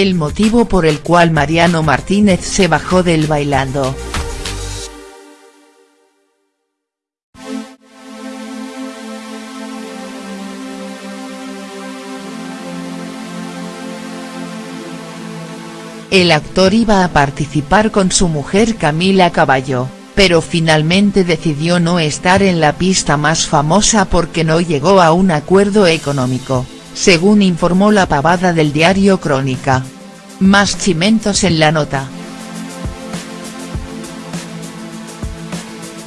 el motivo por el cual Mariano Martínez se bajó del Bailando. El actor iba a participar con su mujer Camila Caballo, pero finalmente decidió no estar en la pista más famosa porque no llegó a un acuerdo económico, según informó la pavada del diario Crónica. Más chimentos en la nota.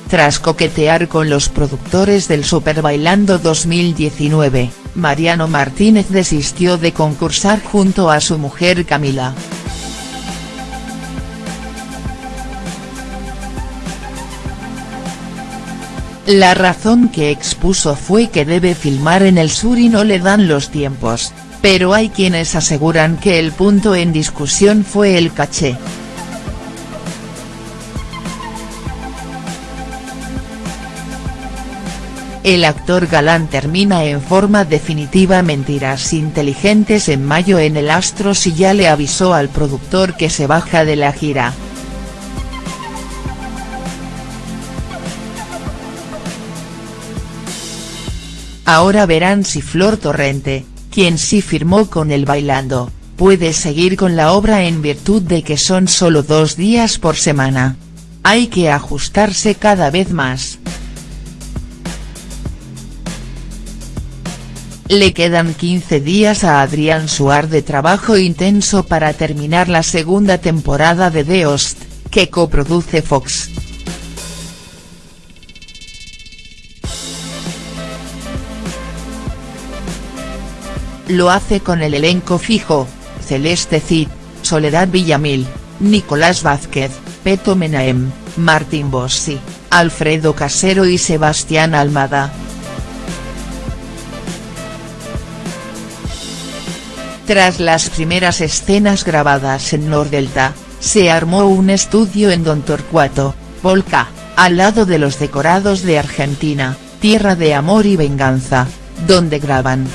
Tras coquetear con los productores del Super Bailando 2019, Mariano Martínez desistió de concursar junto a su mujer Camila. La razón que expuso fue que debe filmar en el sur y no le dan los tiempos, pero hay quienes aseguran que el punto en discusión fue el caché. El actor galán termina en forma definitiva Mentiras Inteligentes en mayo en el Astros y ya le avisó al productor que se baja de la gira. Ahora verán si Flor Torrente, quien sí firmó con el Bailando, puede seguir con la obra en virtud de que son solo dos días por semana. Hay que ajustarse cada vez más. Le quedan 15 días a Adrián Suar de trabajo intenso para terminar la segunda temporada de The Host, que coproduce Fox. Lo hace con el elenco fijo, Celeste Cid, Soledad Villamil, Nicolás Vázquez, Peto Menaem, Martín Bossi, Alfredo Casero y Sebastián Almada. Tras las primeras escenas grabadas en Nordelta, se armó un estudio en Don Torcuato, Volca, al lado de los decorados de Argentina, Tierra de Amor y Venganza, donde graban.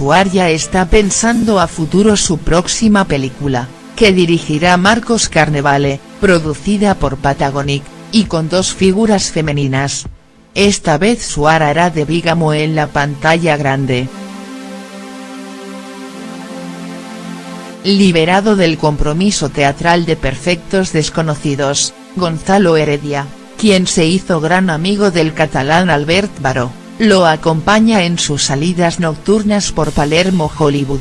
Suar ya está pensando a futuro su próxima película, que dirigirá Marcos Carnevale, producida por Patagonic, y con dos figuras femeninas. Esta vez Suar hará de Bígamo en la pantalla grande. Liberado del compromiso teatral de Perfectos Desconocidos, Gonzalo Heredia, quien se hizo gran amigo del catalán Albert Baró lo acompaña en sus salidas nocturnas por Palermo Hollywood.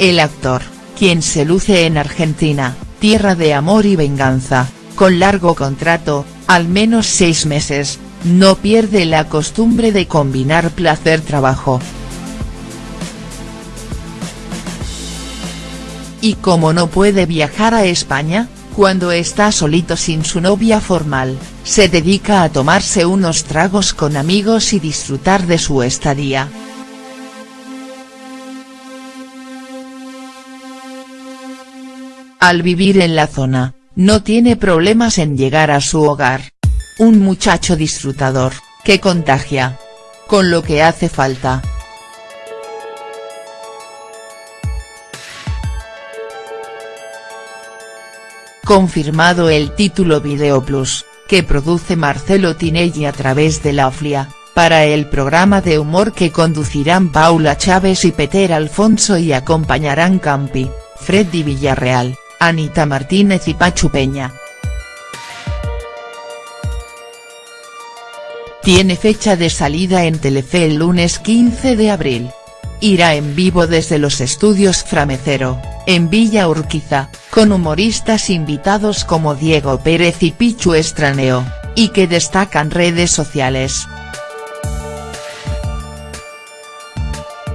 El actor, quien se luce en Argentina, tierra de amor y venganza, con largo contrato, al menos seis meses, no pierde la costumbre de combinar placer-trabajo. Y como no puede viajar a España, cuando está solito sin su novia formal, se dedica a tomarse unos tragos con amigos y disfrutar de su estadía. Al vivir en la zona, no tiene problemas en llegar a su hogar. Un muchacho disfrutador, que contagia. Con lo que hace falta. confirmado el título Video Plus, que produce Marcelo Tinelli a través de la OFLIA, para el programa de humor que conducirán Paula Chávez y Peter Alfonso y acompañarán Campi, Freddy Villarreal, Anita Martínez y Pachu Peña. Tiene fecha de salida en Telefe el lunes 15 de abril. Irá en vivo desde los estudios Framecero, en Villa Urquiza, con humoristas invitados como Diego Pérez y Pichu Estraneo, y que destacan redes sociales.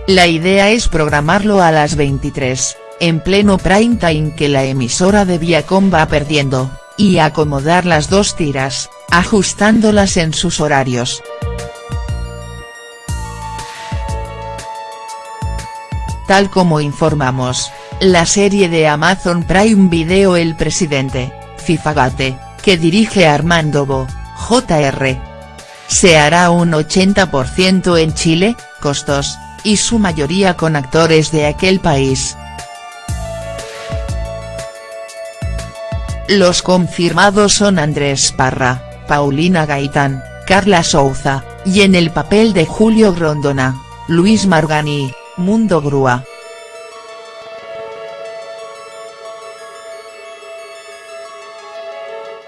La idea es programarlo a las 23, en pleno prime time que la emisora de Viacom va perdiendo, y acomodar las dos tiras, ajustándolas en sus horarios. Tal como informamos, la serie de Amazon Prime Video El Presidente, Fifagate, que dirige Armando Bo, Jr. se hará un 80% en Chile, costos, y su mayoría con actores de aquel país. Los confirmados son Andrés Parra, Paulina Gaitán, Carla Souza, y en el papel de Julio Grondona, Luis Margani, Mundo Grúa.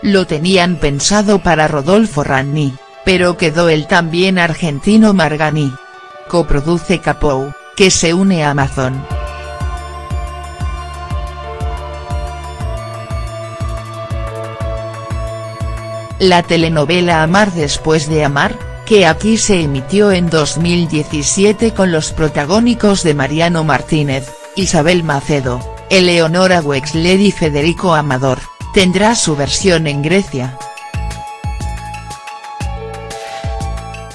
Lo tenían pensado para Rodolfo Ranni, pero quedó el también argentino Margani. Coproduce Capou, que se une a Amazon. La telenovela Amar después de amar, que aquí se emitió en 2017 con los protagónicos de Mariano Martínez, Isabel Macedo, Eleonora Wexler y Federico Amador, tendrá su versión en Grecia.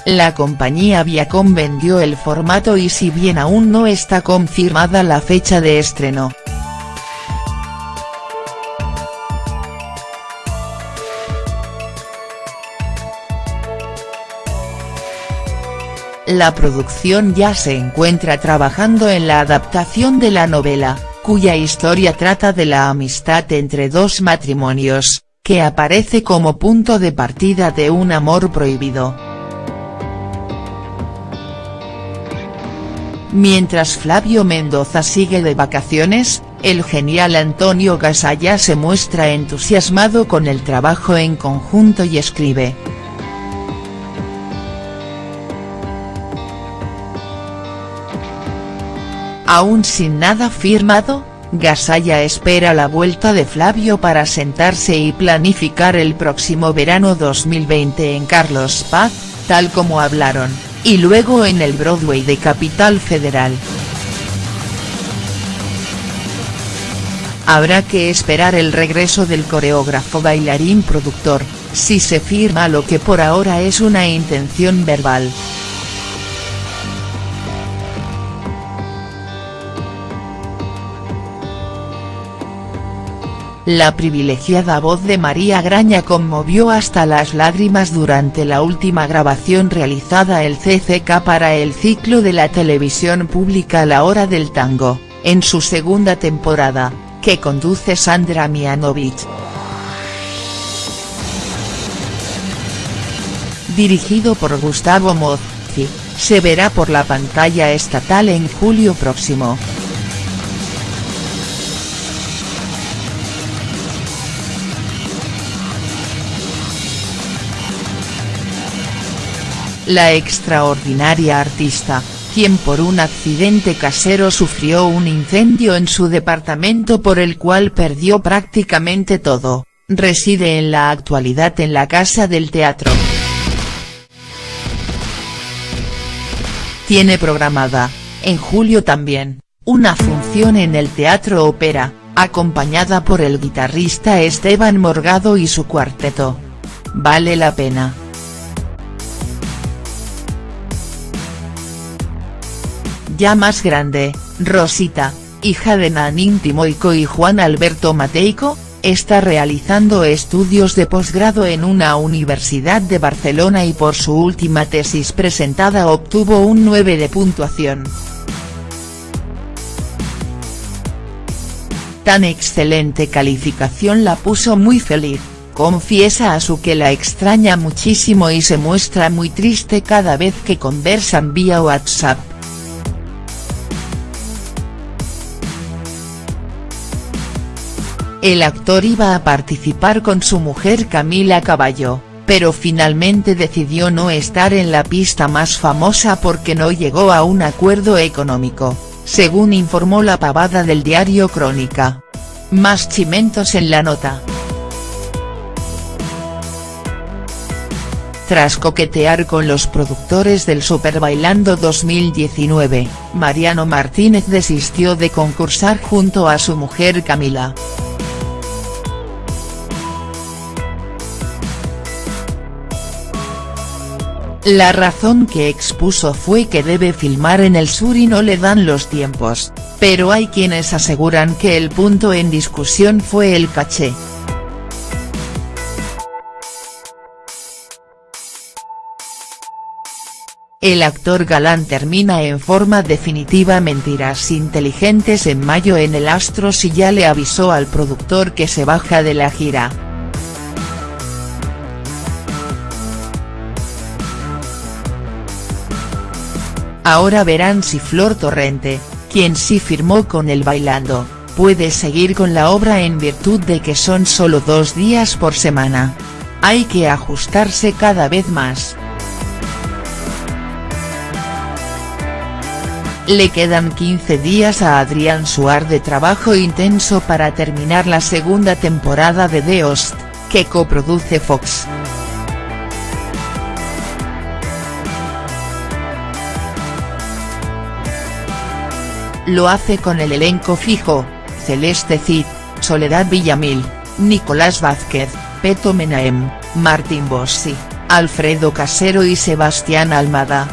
La compañía Viacom vendió el formato y si bien aún no está confirmada la fecha de estreno. La producción ya se encuentra trabajando en la adaptación de la novela, cuya historia trata de la amistad entre dos matrimonios, que aparece como punto de partida de un amor prohibido. Mientras Flavio Mendoza sigue de vacaciones, el genial Antonio Gasalla se muestra entusiasmado con el trabajo en conjunto y escribe. Aún sin nada firmado, Gasalla espera la vuelta de Flavio para sentarse y planificar el próximo verano 2020 en Carlos Paz, tal como hablaron y luego en el Broadway de Capital Federal. Habrá que esperar el regreso del coreógrafo bailarín productor, si se firma lo que por ahora es una intención verbal. La privilegiada voz de María Graña conmovió hasta las lágrimas durante la última grabación realizada el CCK para el ciclo de la televisión pública La Hora del Tango, en su segunda temporada, que conduce Sandra Mianovich. Dirigido por Gustavo Mozzi, se verá por la pantalla estatal en julio próximo. La extraordinaria artista, quien por un accidente casero sufrió un incendio en su departamento por el cual perdió prácticamente todo, reside en la actualidad en la Casa del Teatro. Tiene programada, en julio también, una función en el Teatro Ópera, acompañada por el guitarrista Esteban Morgado y su cuarteto. Vale la pena. Ya más grande, Rosita, hija de Nanín Timoico y Juan Alberto Mateico, está realizando estudios de posgrado en una universidad de Barcelona y por su última tesis presentada obtuvo un 9 de puntuación. Tan excelente calificación la puso muy feliz, confiesa a su que la extraña muchísimo y se muestra muy triste cada vez que conversan vía WhatsApp. El actor iba a participar con su mujer Camila Caballo, pero finalmente decidió no estar en la pista más famosa porque no llegó a un acuerdo económico, según informó la pavada del diario Crónica. Más chimentos en la nota. Tras coquetear con los productores del Super Bailando 2019, Mariano Martínez desistió de concursar junto a su mujer Camila. La razón que expuso fue que debe filmar en el sur y no le dan los tiempos, pero hay quienes aseguran que el punto en discusión fue el caché. El actor galán termina en forma definitiva Mentiras Inteligentes en mayo en el Astros y ya le avisó al productor que se baja de la gira. Ahora verán si Flor Torrente, quien sí firmó con el Bailando, puede seguir con la obra en virtud de que son solo dos días por semana. Hay que ajustarse cada vez más. Le quedan 15 días a Adrián Suar de trabajo intenso para terminar la segunda temporada de The Host, que coproduce Fox. Lo hace con el elenco fijo, Celeste Cid, Soledad Villamil, Nicolás Vázquez, Peto Menaem, Martín Bossi, Alfredo Casero y Sebastián Almada.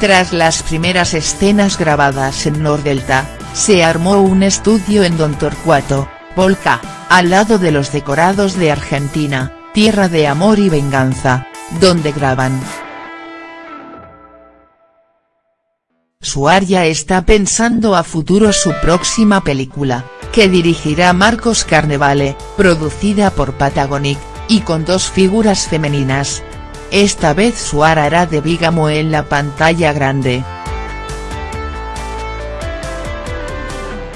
Tras las primeras escenas grabadas en Nordelta, se armó un estudio en Don Torcuato, Volca, al lado de los decorados de Argentina, Tierra de Amor y Venganza, donde graban. Suar ya está pensando a futuro su próxima película, que dirigirá Marcos Carnevale, producida por Patagonic, y con dos figuras femeninas, esta vez Suar hará de Bígamo en la pantalla grande.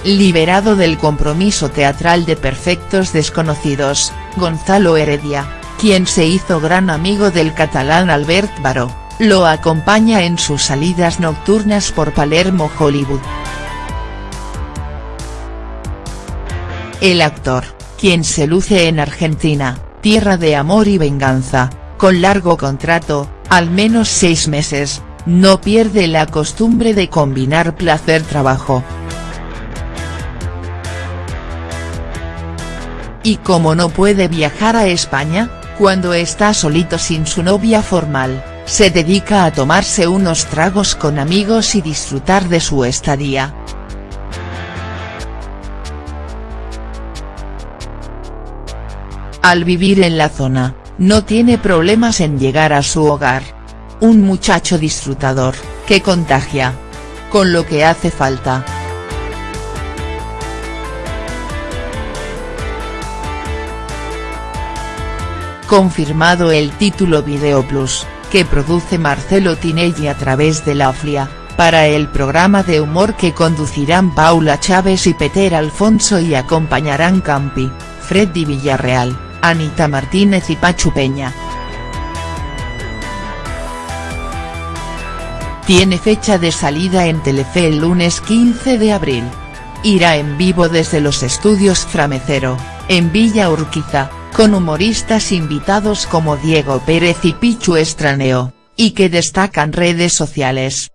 Liberado del compromiso teatral de Perfectos Desconocidos, Gonzalo Heredia, quien se hizo gran amigo del catalán Albert Baró, lo acompaña en sus salidas nocturnas por Palermo Hollywood. El actor, quien se luce en Argentina, tierra de amor y venganza, con largo contrato, al menos seis meses, no pierde la costumbre de combinar placer-trabajo. Y como no puede viajar a España, cuando está solito sin su novia formal, se dedica a tomarse unos tragos con amigos y disfrutar de su estadía. Al vivir en la zona, no tiene problemas en llegar a su hogar. Un muchacho disfrutador, que contagia. Con lo que hace falta. Confirmado el título Video Plus, que produce Marcelo Tinelli a través de la OFLIA, para el programa de humor que conducirán Paula Chávez y Peter Alfonso y acompañarán Campi, Freddy Villarreal. Anita Martínez y Pachu Peña. Tiene fecha de salida en Telefe el lunes 15 de abril. Irá en vivo desde los estudios Framecero, en Villa Urquiza, con humoristas invitados como Diego Pérez y Pichu Estraneo, y que destacan redes sociales.